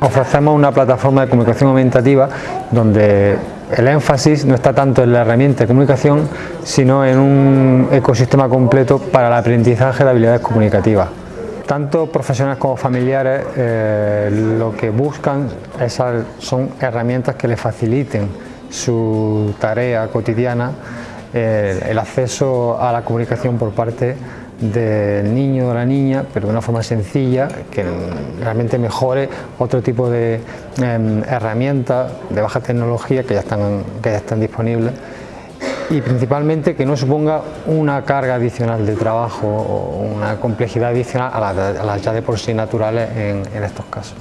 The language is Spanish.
Ofrecemos una plataforma de comunicación aumentativa donde el énfasis no está tanto en la herramienta de comunicación, sino en un ecosistema completo para el aprendizaje de habilidades comunicativas. Tanto profesionales como familiares eh, lo que buscan son herramientas que les faciliten su tarea cotidiana, eh, el acceso a la comunicación por parte del niño o la niña, pero de una forma sencilla, que realmente mejore otro tipo de em, herramientas de baja tecnología que ya, están, que ya están disponibles y principalmente que no suponga una carga adicional de trabajo o una complejidad adicional a las, ya de por sí naturales en estos casos.